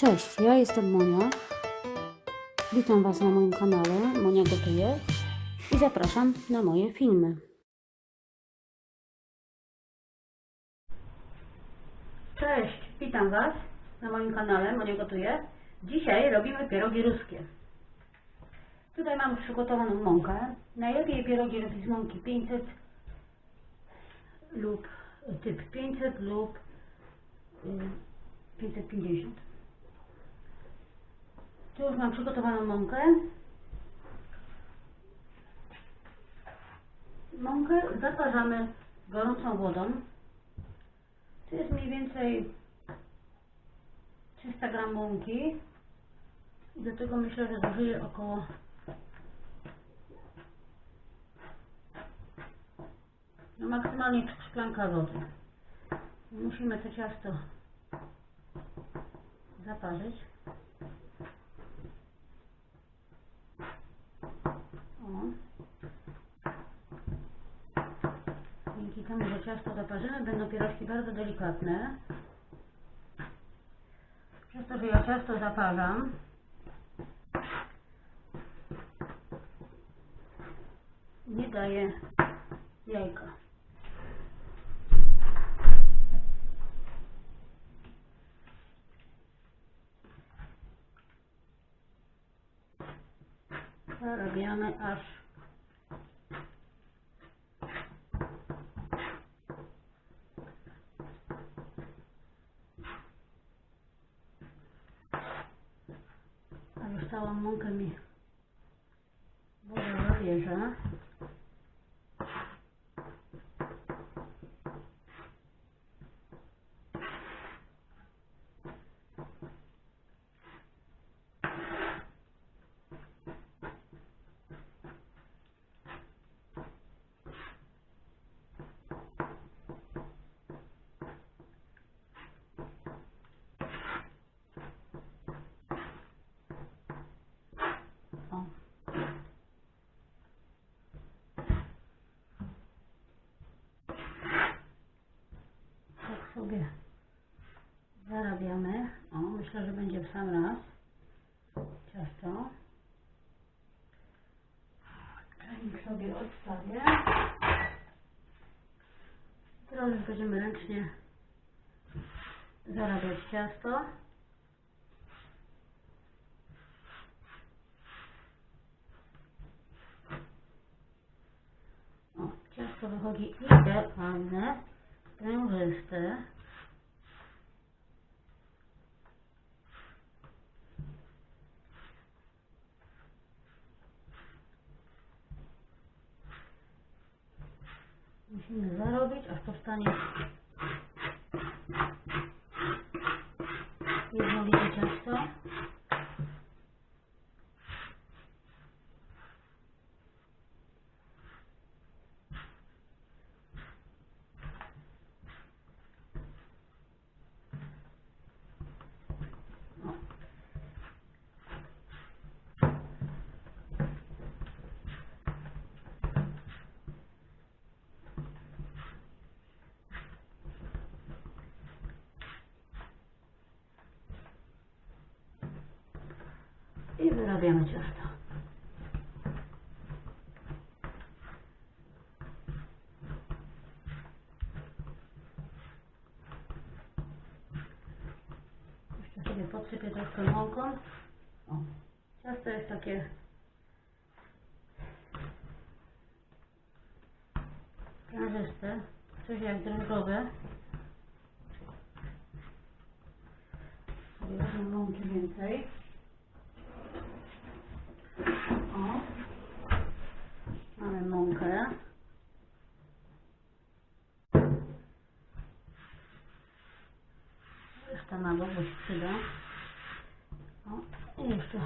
Cześć, ja jestem Monia. Witam Was na moim kanale Monia Gotuje i zapraszam na moje filmy. Cześć, witam Was na moim kanale Monia Gotuje. Dzisiaj robimy pierogi ruskie. Tutaj mam przygotowaną mąkę. Najlepiej pierogi robić z mąki 500 lub typ 500 lub y, 550. Tu już mam przygotowaną mąkę. Mąkę zaparzamy gorącą wodą. To jest mniej więcej 300 gram mąki. I do tego myślę, że zużyję około no maksymalnie szklanka wody. Musimy to ciasto zaparzyć. O. Dzięki temu, że ciasto zaparzymy, będą pierożki bardzo delikatne. Przez to, że ja ciasto zaparzam, nie daję jajka. Zarabiamy aż a już całą mąkę mi woda zabierze. O. Tak zarabiamy. O, myślę, że będzie w sam raz ciasto. Kranik sobie odstawię. Teraz już będziemy ręcznie zarabiać ciasto. Ciasto wychodzi idealne, sprężyste. zarobiť až z stane. Wyrabiamy ciasto. Jeszcze sobie podsypię troszkę mąką. O, ciasto jest takie sprężyste, coś jak drążowe. Sobie mąki więcej. O, mamy mąkę. Reszta na bo się przyda. O, i jeszcze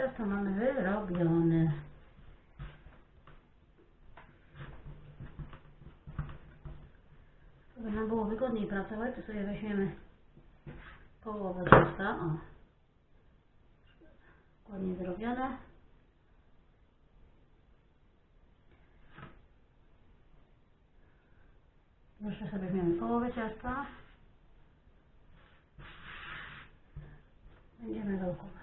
wyrabiamy. Ciasto mamy wyrobione. Żeby nam było wygodniej pracować, to sobie weźmiemy połowę ciasta. O. Ładnie zrobione. Jeszcze sobie weźmiemy połowę ciasta. Będziemy dołkować.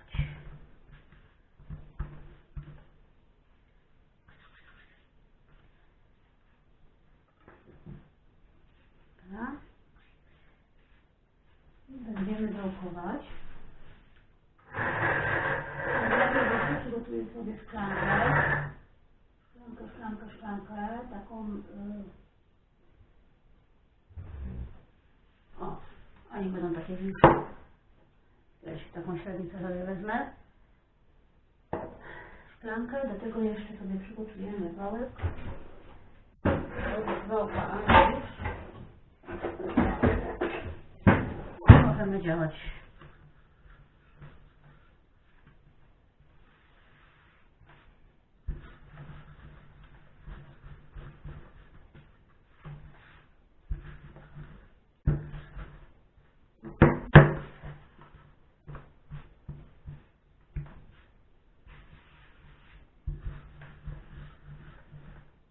Będziemy dołkować. Przygotuję sobie szklankę. Szklankę, szklankę, szklankę. Taką... Y... O, oni będą takie większe. Też taką średnicę sobie wezmę. Szklankę, do tego jeszcze sobie przygotujemy wałek. Wałka Anglisz. Możemy działać.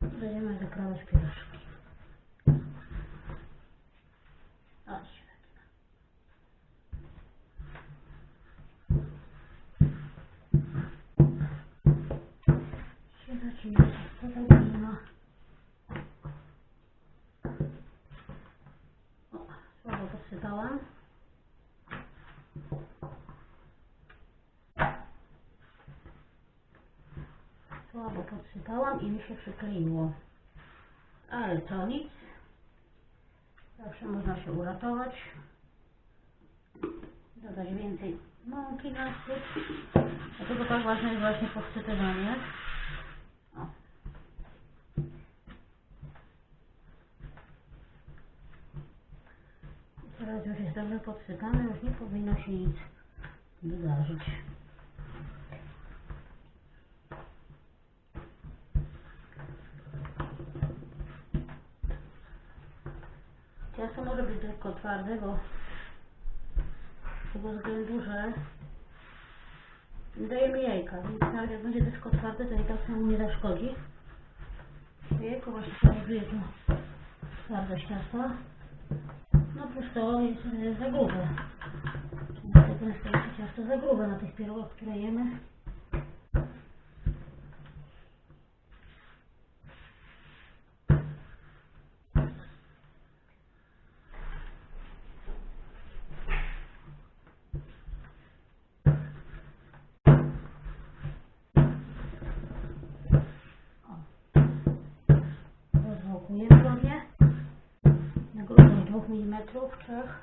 Będziemy zakrawać pierożki. O, podsypałam. Słabo podsypałam i mi się przykleiło. Ale to nic. Zawsze można się uratować. Dodać więcej mąki na syp. Dlatego tak ważne jest właśnie podsypywanie. O. I Teraz już jest dobrze podsypane, już nie powinno się nic wydarzyć. Ciasto może być tylko twarde, bo z tego względu, że dajemy jajka, więc nawet jak będzie tylko twarde, to i tak samo nie zaszkodzi. Jajko właśnie powoduje to twardość ciasta. No plus to jest e, za grube. Niestety często jest ciasto za grube na tych pierogach, które jemy. nog niet met terug.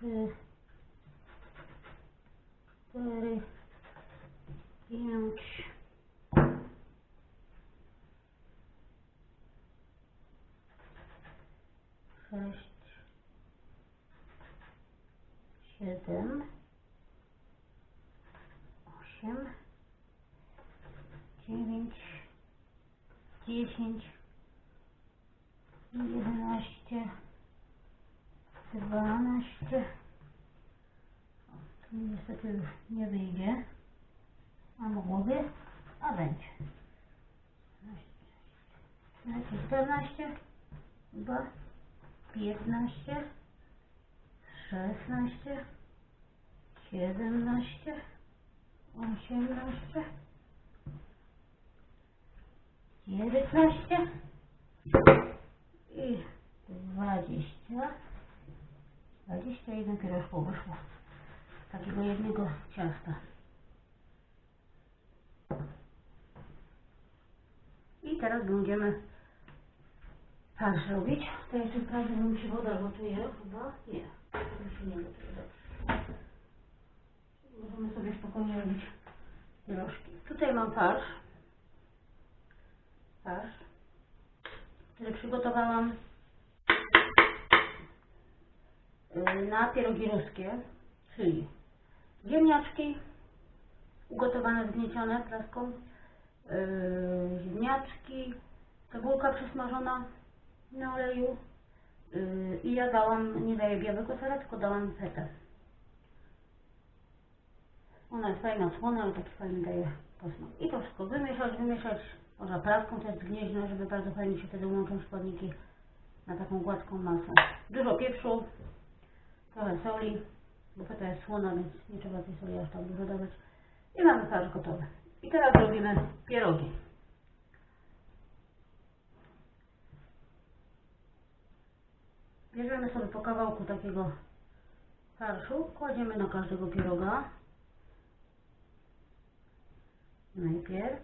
Trzy, cztery, pięć, sześć, siedem, osiem, dziewięć, dziesięć, jedenaście, dwanaście. O, Tu niestety już nie wyjdzie. A mogłoby, a będzie. 13, 14, 2, 15, 16, 17, 18, 19, i 20 21 pierożków wyszło takiego jednego ciasta teraz będziemy farsz robić. To jeszcze sprawdzę, bo mi się woda gotuje chyba. Nie, to się nie gotuje, dobrze. Możemy sobie spokojnie robić pierożki. Tutaj mam farsz. Farsz, który przygotowałam na pierogi ruskie, czyli ziemniaczki ugotowane, zgniecione praską, yy, ziemniaczki, cebulka przesmażona na oleju yy, i ja dałam, nie daję białego sera, tylko dałam fetę. Ona jest fajna, słona, ale taki fajny daje posmak. I to wszystko wymieszać, wymieszać, można praską też zgnieźno, żeby bardzo fajnie się wtedy łączą składniki na taką gładką masę. Dużo pieprzu, trochę soli, bo feta jest słona, więc nie trzeba tej soli aż tak dużo dawać. I mamy farsz gotowy. I teraz robimy pierogi. Bierzemy sobie po kawałku takiego farszu, kładziemy na każdego pieroga. Najpierw.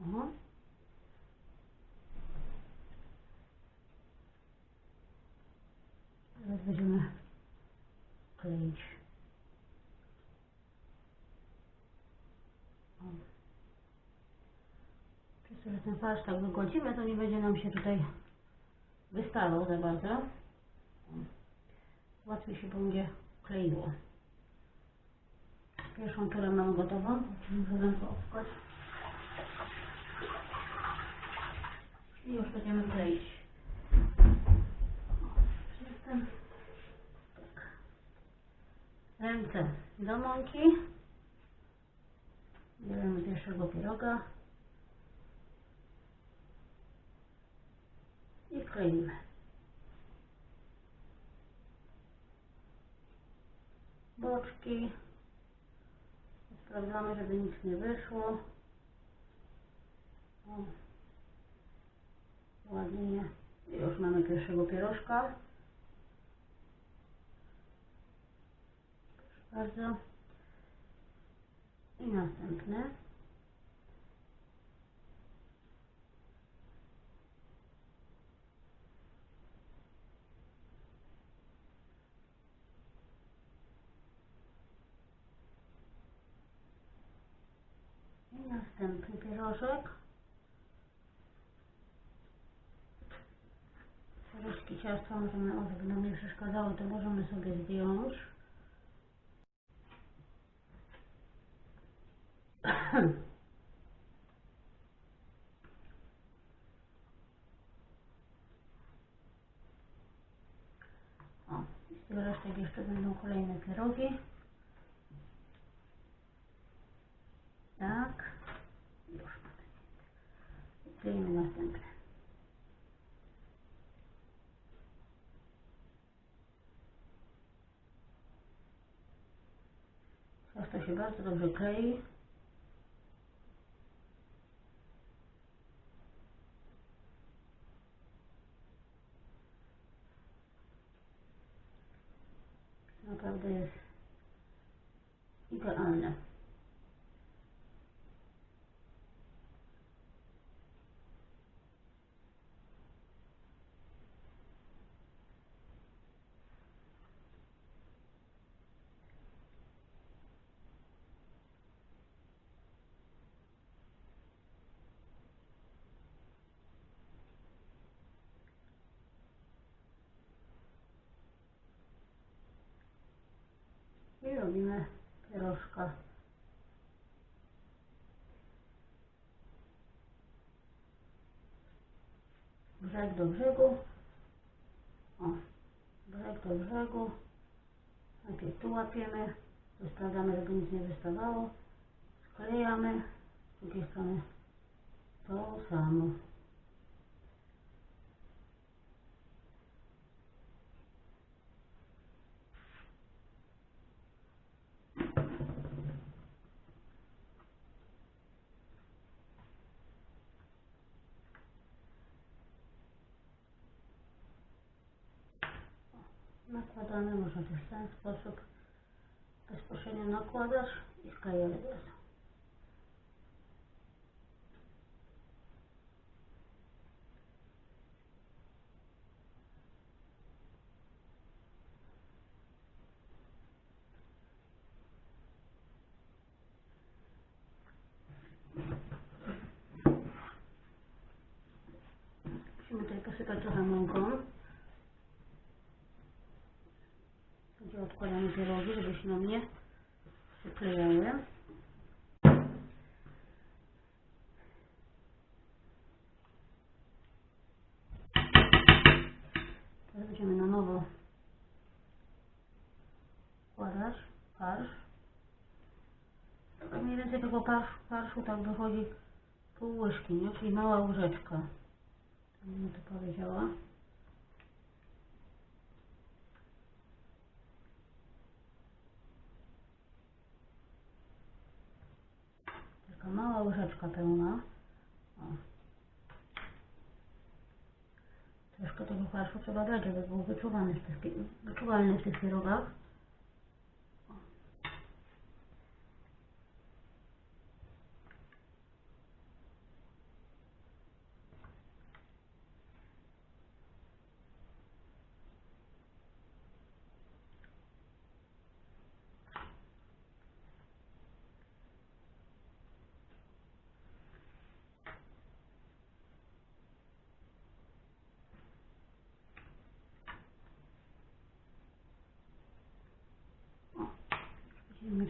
O. Teraz będziemy kleić. O. Przez to, że ten farsz tak wygładzimy, to nie będzie nam się tutaj wystawał za bardzo. Łatwiej się będzie kleiło. Pierwszą turę mamy gotową. Możemy to obskać. I już będziemy kleić. Jestem. Ręce do mąki. Bierzemy pierwszego pieroga. I kleimy. Boczki. Sprawdzamy, żeby nic nie wyszło. O. Ładnie. Już mamy pierwszego pierożka. Proszę bardzo. I następny. I następny pierożek. Ciasta możemy, o, żeby nam nie przeszkadzało, to możemy sobie zdjąć. O, z tych resztek jeszcze będą kolejne pierogi. Tak. Już kleimy następne. Się bardzo dobrze klei. Robimy pierożka. Brzeg do brzegu. O, brzeg do brzegu. Najpierw tu łapiemy. Tu sprawdzamy, żeby nic nie wystawało. Sklejamy. Z drugiej strony to samo. Nakładamy, można też w ten sposób. Bezpośrednio nakładasz i wklejamy od razu. Musimy tutaj posypać trochę mąką. Odkładamy pierogi, żeby się nam nie przyklejały. Teraz będziemy na nowo wkładać farsz. Mniej więcej tego farsz, farszu tak wychodzi pół łyżki, nie? Czyli mała łyżeczka. Tak bym to powiedziała. Taka mała łyżeczka pełna. O. Troszkę tego farszu trzeba dać, żeby był wyczuwany w tych, wyczuwalny w tych pierogach. O.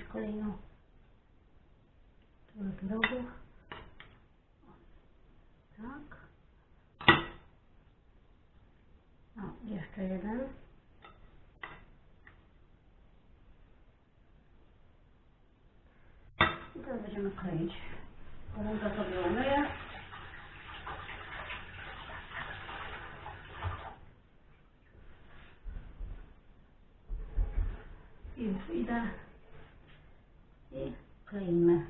Mieć kolejną turę pierogów. O, Tak. O, jeszcze jeden. I teraz będziemy kleić. Ręka sobie umyję. I już idę kleimy.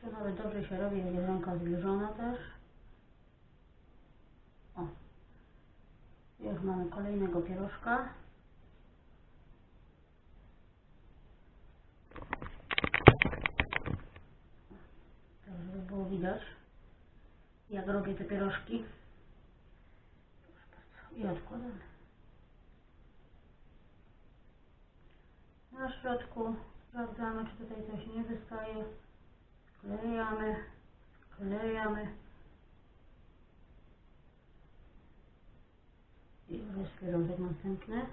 To nawet dobrze się robi, jak jest ręka zbliżona też. O. Już mamy kolejnego pierożka. Tak, żeby było widać, jak robię te pierożki. I odkładamy. Na środku sprawdzamy, czy tutaj coś nie wystaje. Sklejamy, sklejamy. I już pierożek następny.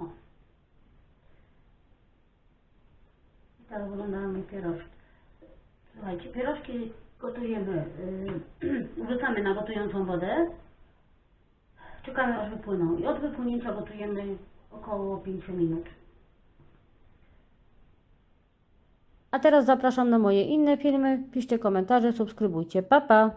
O. Moje pierożki. Słuchajcie, pierożki gotujemy, yy, wrzucamy na gotującą wodę. Czekamy aż wypłyną i od wypłynięcia gotujemy około 5 minut. A teraz zapraszam na moje inne filmy. Piszcie komentarze, subskrybujcie. Pa, pa!